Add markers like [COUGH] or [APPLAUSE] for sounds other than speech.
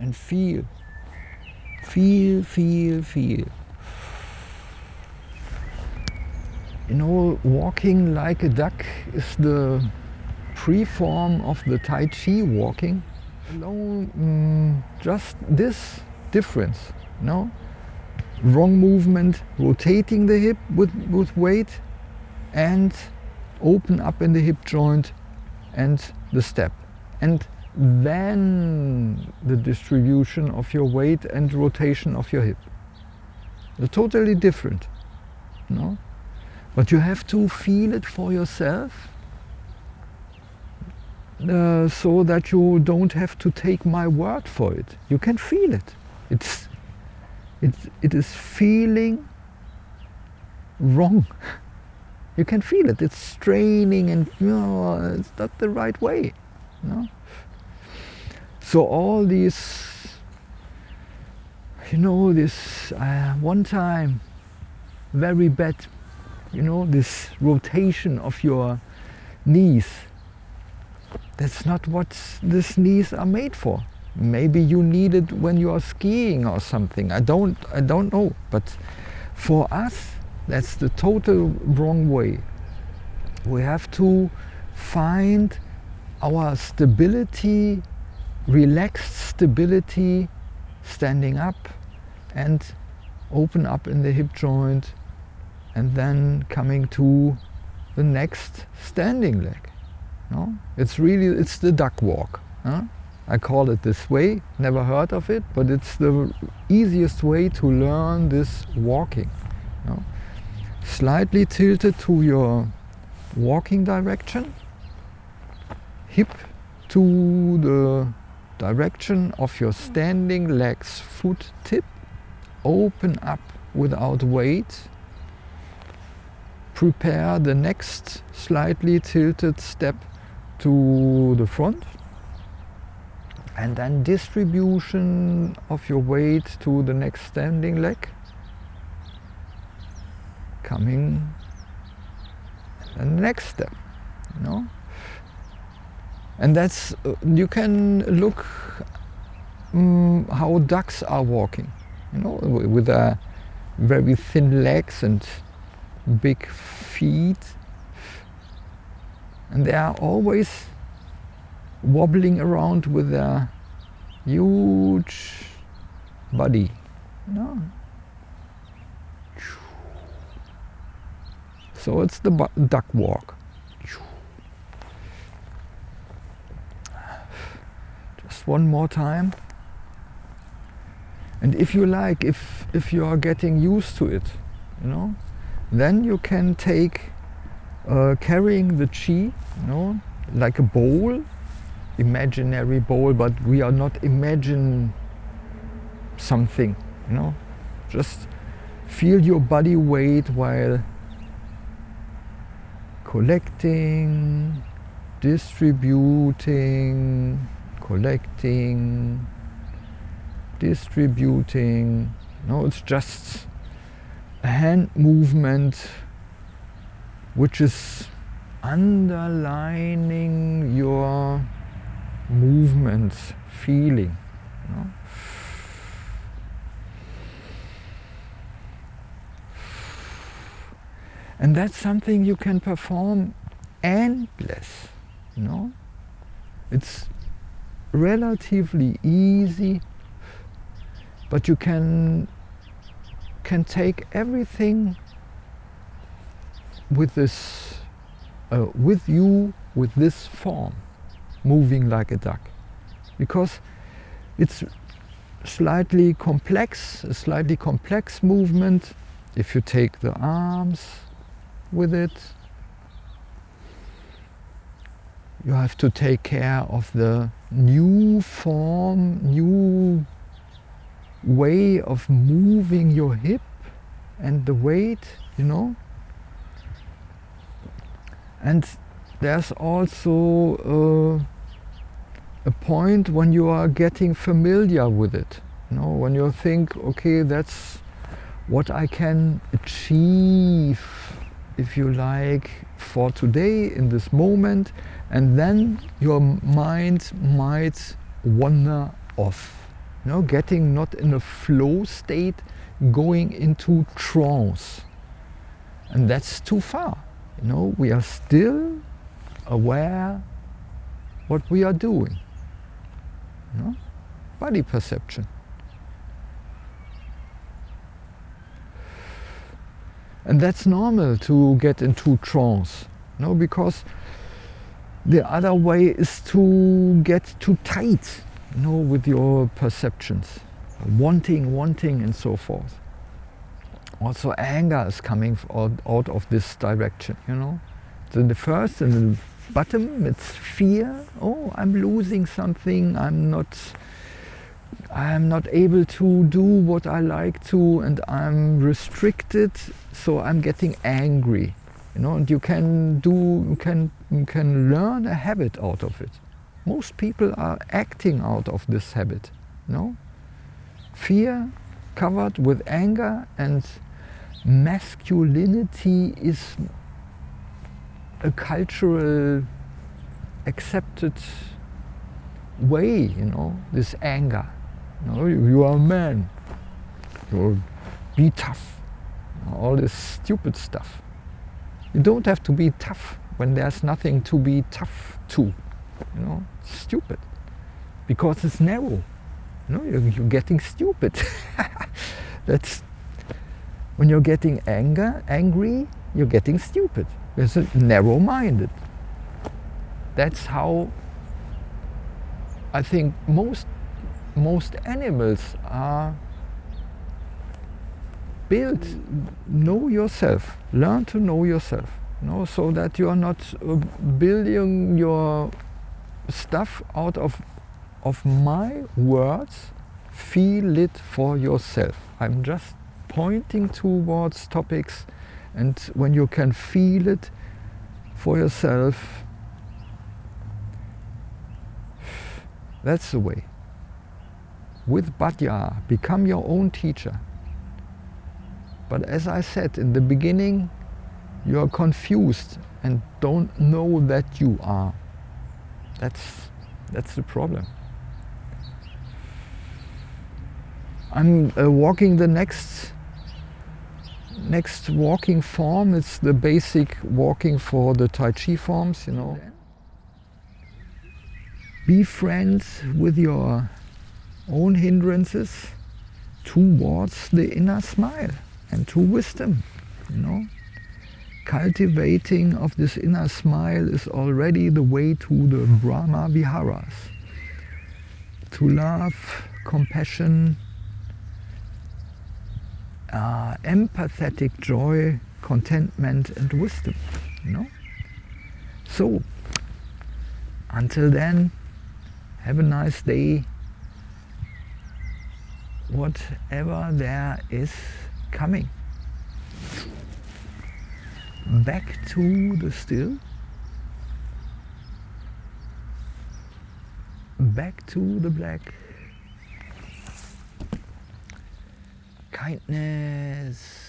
and feel. Feel, feel, feel. You know, walking like a duck is the pre-form of the Tai Chi walking. Alone, mm, just this difference, no? Wrong movement, rotating the hip with, with weight and open up in the hip joint and the step. And then the distribution of your weight and rotation of your hip. They're totally different. No? But you have to feel it for yourself uh, so that you don't have to take my word for it. You can feel it. It's, it's, it is feeling wrong. [LAUGHS] You can feel it. It's straining and you know, it's not the right way. Know? So all these, you know, this uh, one time, very bad, you know, this rotation of your knees. That's not what these knees are made for. Maybe you need it when you are skiing or something. I don't, I don't know. But for us, that's the total wrong way. We have to find our stability relaxed stability, standing up and open up in the hip joint and then coming to the next standing leg. No? It's really, it's the duck walk. Huh? I call it this way, never heard of it, but it's the easiest way to learn this walking. No? Slightly tilted to your walking direction, hip to the direction of your standing legs foot tip open up without weight. Prepare the next slightly tilted step to the front. And then distribution of your weight to the next standing leg. Coming. And the next step you know and that's, uh, you can look um, how ducks are walking, you know, with their very thin legs and big feet. And they are always wobbling around with their huge body. You know? So it's the duck walk. One more time. And if you like, if, if you are getting used to it, you know, then you can take uh, carrying the chi, you know, like a bowl, imaginary bowl, but we are not imagine something, you know, just feel your body weight while collecting, distributing, collecting, distributing. No, it's just a hand movement which is underlining your movement, feeling. And that's something you can perform endless, you know? It's relatively easy, but you can can take everything with this uh, with you with this form moving like a duck. Because it's slightly complex a slightly complex movement if you take the arms with it you have to take care of the new form, new way of moving your hip and the weight, you know. And there's also uh, a point when you are getting familiar with it. You know, when you think, okay, that's what I can achieve, if you like, for today in this moment and then your mind might wander off You know, getting not in a flow state, going into trance. And that's too far. You know, we are still aware what we are doing. You know? Body perception. And that's normal to get into trance, know, because the other way is to get too tight, you know, with your perceptions, wanting, wanting, and so forth. Also, anger is coming out, out of this direction, you know. So the first and the bottom, it's fear. Oh, I'm losing something. I'm not I'm not able to do what I like to and I'm restricted so I'm getting angry you know and you can do you can you can learn a habit out of it. Most people are acting out of this habit you know? Fear covered with anger and masculinity is a cultural accepted way you know this anger you, you are a man. You'll be tough. All this stupid stuff. You don't have to be tough when there's nothing to be tough to. You know, stupid. Because it's narrow. You know, you're, you're getting stupid. [LAUGHS] That's when you're getting anger, angry, you're getting stupid. It's narrow-minded. That's how I think most most animals are built, know yourself, learn to know yourself, you know, so that you are not uh, building your stuff out of, of my words, feel it for yourself. I'm just pointing towards topics and when you can feel it for yourself, [SIGHS] that's the way with Bhatyar, become your own teacher. But as I said in the beginning, you are confused and don't know that you are. That's, that's the problem. I'm uh, walking the next next walking form. It's the basic walking for the Tai Chi forms, you know. Be friends with your own hindrances towards the inner smile and to wisdom, you know. Cultivating of this inner smile is already the way to the Brahma Viharas. To love, compassion, uh, empathetic joy, contentment and wisdom, you know. So, until then, have a nice day whatever there is coming. Back to the still. Back to the black. Kindness.